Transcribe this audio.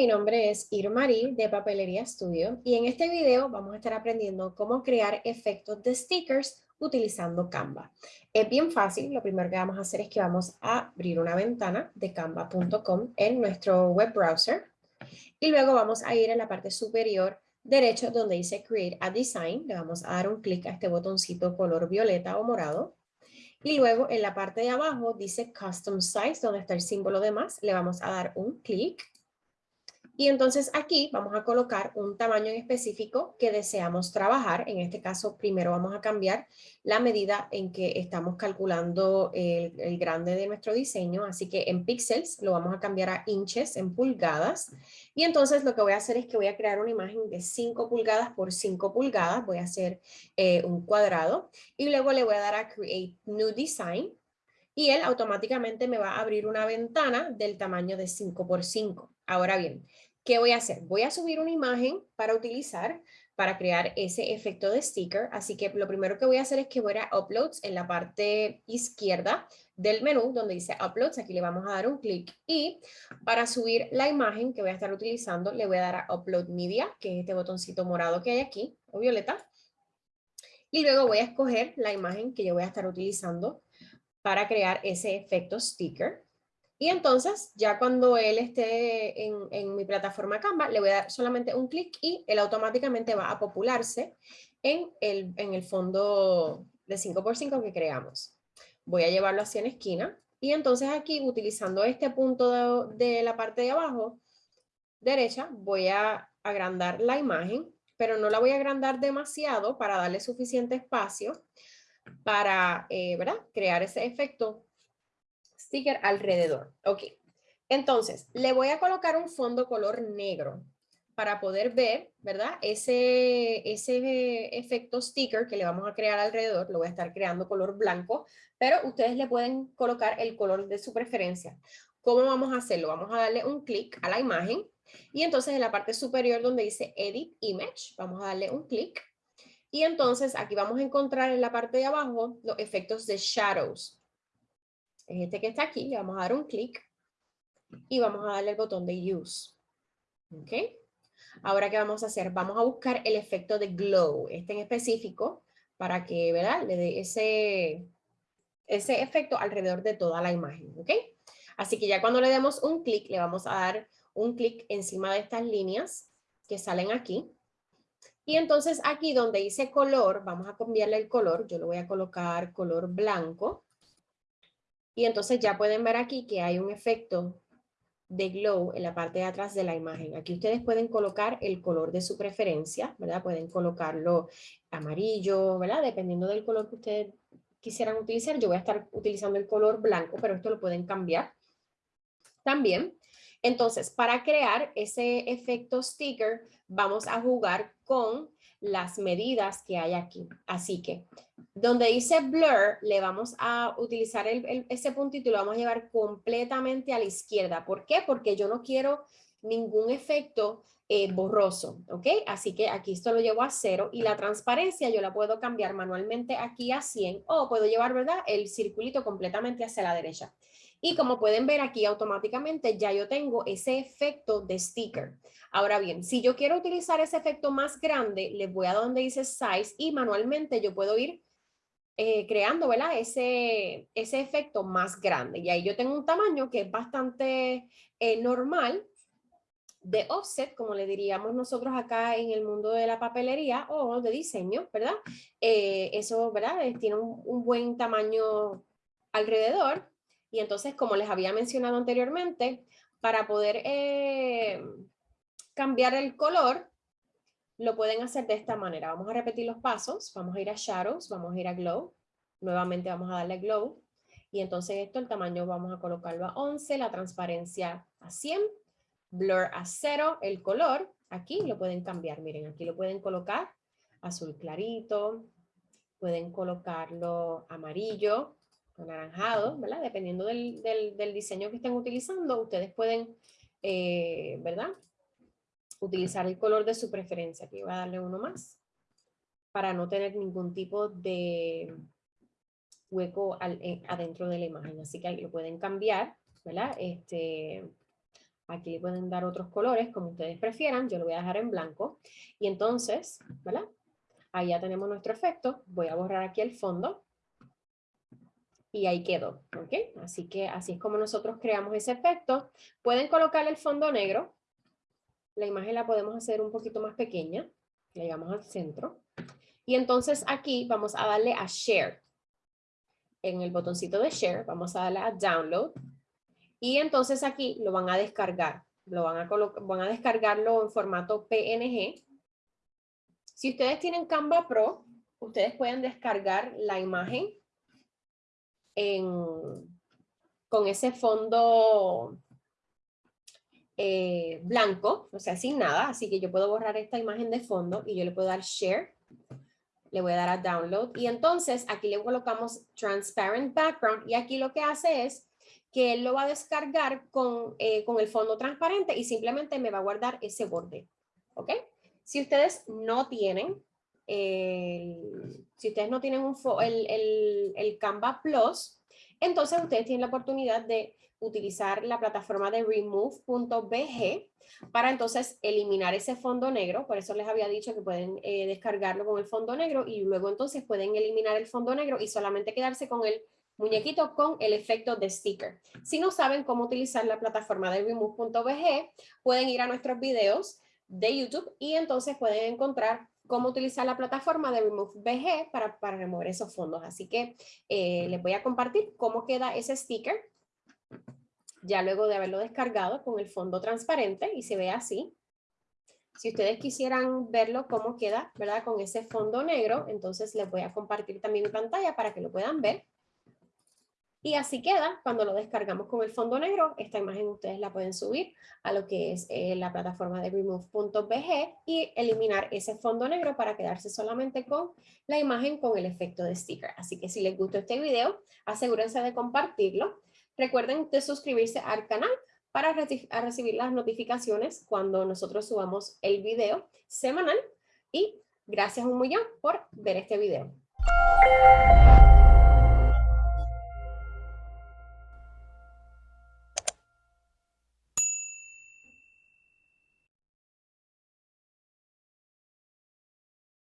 mi nombre es Irmarí de Papelería Studio y en este video vamos a estar aprendiendo cómo crear efectos de stickers utilizando Canva. Es bien fácil, lo primero que vamos a hacer es que vamos a abrir una ventana de canva.com en nuestro web browser y luego vamos a ir a la parte superior derecho donde dice Create a Design, le vamos a dar un clic a este botoncito color violeta o morado y luego en la parte de abajo dice Custom Size, donde está el símbolo de más, le vamos a dar un clic y entonces aquí vamos a colocar un tamaño en específico que deseamos trabajar. En este caso, primero vamos a cambiar la medida en que estamos calculando el, grande de nuestro diseño. Así que en píxeles lo vamos a cambiar a inches, en pulgadas. Y entonces lo que voy a hacer es que voy a crear una imagen de 5 pulgadas por 5 pulgadas. Voy a hacer eh, un cuadrado y luego le voy a dar a Create New Design y él automáticamente me va a abrir una ventana del tamaño de 5 por 5. Ahora bien, ¿Qué voy a hacer? Voy a subir una imagen para utilizar, para crear ese efecto de sticker. Así que lo primero que voy a hacer es que voy a Uploads en la parte izquierda del menú donde dice Uploads. Aquí le vamos a dar un clic y para subir la imagen que voy a estar utilizando le voy a dar a Upload Media, que es este botoncito morado que hay aquí, o violeta. Y luego voy a escoger la imagen que yo voy a estar utilizando para crear ese efecto sticker. Y entonces, ya cuando él esté en, mi plataforma Canva, le voy a dar solamente un clic y él automáticamente va a popularse en el, en el fondo de 5x5 que creamos. Voy a llevarlo hacia en esquina y entonces aquí, utilizando este punto de, de la parte de abajo derecha, voy a agrandar la imagen, pero no la voy a agrandar demasiado para darle suficiente espacio para eh, crear ese efecto sticker alrededor. Ok. Entonces, le voy a colocar un fondo color negro para poder ver, ¿verdad? Ese, ese efecto sticker que le vamos a crear alrededor, lo voy a estar creando color blanco, pero ustedes le pueden colocar el color de su preferencia. ¿Cómo vamos a hacerlo? Vamos a darle un clic a la imagen y entonces en la parte superior donde dice Edit Image, vamos a darle un clic y entonces aquí vamos a encontrar en la parte de abajo los efectos de shadows es este que está aquí, le vamos a dar un clic y vamos a darle el botón de Use. ¿Ok? Ahora, ¿qué vamos a hacer? Vamos a buscar el efecto de glow, este en específico, para que, ¿verdad? Le dé ese, ese efecto alrededor de toda la imagen, ¿ok? Así que ya cuando le demos un clic, le vamos a dar un clic encima de estas líneas que salen aquí. Y entonces aquí donde dice color, vamos a cambiarle el color. Yo lo voy a colocar color blanco. Y entonces ya pueden ver aquí que hay un efecto de glow en la parte de atrás de la imagen. Aquí ustedes pueden colocar el color de su preferencia, ¿verdad? Pueden colocarlo amarillo, ¿verdad? Dependiendo del color que ustedes quisieran utilizar. Yo voy a estar utilizando el color blanco, pero esto lo pueden cambiar también. Entonces, para crear ese efecto sticker, vamos a jugar con las medidas que hay aquí. Así que donde dice blur, le vamos a utilizar ese puntito y lo vamos a llevar completamente a la izquierda. ¿Por qué? Porque yo no quiero ningún efecto eh, borroso, ¿ok? Así que aquí esto lo llevo a cero y la transparencia yo la puedo cambiar manualmente aquí a 100 o puedo llevar, ¿verdad? El circulito completamente hacia la derecha. Y como pueden ver aquí automáticamente ya yo tengo ese efecto de sticker. Ahora bien, si yo quiero utilizar ese efecto más grande, les voy a donde dice size y manualmente yo puedo ir eh, creando ¿verdad? Ese, ese efecto más grande. Y ahí yo tengo un tamaño que es bastante eh, normal de offset, como le diríamos nosotros acá en el mundo de la papelería o de diseño, ¿verdad? Eh, eso, ¿verdad? tiene un, un, buen tamaño alrededor. Y entonces, como les había mencionado anteriormente, para poder cambiar el color, lo pueden hacer de esta manera. Vamos a repetir los pasos. Vamos a ir a Shadows, vamos a ir a Glow. Nuevamente vamos a darle Glow. Y entonces esto, el tamaño vamos a colocarlo a 11, la transparencia a 100, blur a 0, el color, aquí lo pueden cambiar. Miren, aquí lo pueden colocar azul clarito, pueden colocarlo amarillo, anaranjado, ¿verdad? Dependiendo del, del, diseño que estén utilizando, ustedes pueden, eh, ¿verdad? utilizar el color de su preferencia. Aquí voy a darle uno más para no tener ningún tipo de hueco eh, adentro de la imagen. Así que ahí lo pueden cambiar, ¿verdad? Este, Aquí le pueden dar otros colores como ustedes prefieran. Yo lo voy a dejar en blanco. Y entonces, ¿verdad? Ahí ya tenemos nuestro efecto. Voy a borrar aquí el fondo. Y ahí quedó, ¿ok? Así que así es como nosotros creamos ese efecto. Pueden colocar el fondo negro. La imagen la podemos hacer un poquito más pequeña. Le llegamos al centro. Y entonces aquí vamos a darle a Share. En el botoncito de Share vamos a darle a Download. Y entonces aquí lo van a descargar. Lo van a, van a descargarlo en formato PNG. Si ustedes tienen Canva Pro, ustedes pueden descargar la imagen con ese fondo eh, blanco, o sea, sin nada. Así que yo puedo borrar esta imagen de fondo y yo le puedo dar Share. Le voy a dar a Download. Y entonces aquí le colocamos Transparent Background. Y aquí lo que hace es que él lo va a descargar con, eh, con el fondo transparente y simplemente me va a guardar ese borde. ¿Ok? Si ustedes no tienen, si ustedes no tienen el, el, el Canva Plus, entonces ustedes tienen la oportunidad de utilizar la plataforma de remove.bg para entonces eliminar ese fondo negro. Por eso les había dicho que pueden eh, descargarlo con el fondo negro y luego entonces pueden eliminar el fondo negro y solamente quedarse con el muñequito con el efecto de sticker. Si no saben cómo utilizar la plataforma de remove.bg, pueden ir a nuestros videos de YouTube y entonces pueden encontrar cómo utilizar la plataforma de remove.bg para, para remover esos fondos. Así que eh, les voy a compartir cómo queda ese sticker ya luego de haberlo descargado con el fondo transparente y se ve así. Si ustedes quisieran verlo cómo queda, ¿verdad? Con ese fondo negro, entonces les voy a compartir también mi pantalla para que lo puedan ver. Y así queda cuando lo descargamos con el fondo negro. Esta imagen ustedes la pueden subir a lo que es eh, la plataforma de remove.bg y eliminar ese fondo negro para quedarse solamente con la imagen con el efecto de sticker. Así que si les gustó este video, asegúrense de compartirlo. Recuerden de suscribirse al canal para recibir las notificaciones cuando nosotros subamos el video semanal. Y gracias un millón por ver este video.